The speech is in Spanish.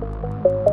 Bye.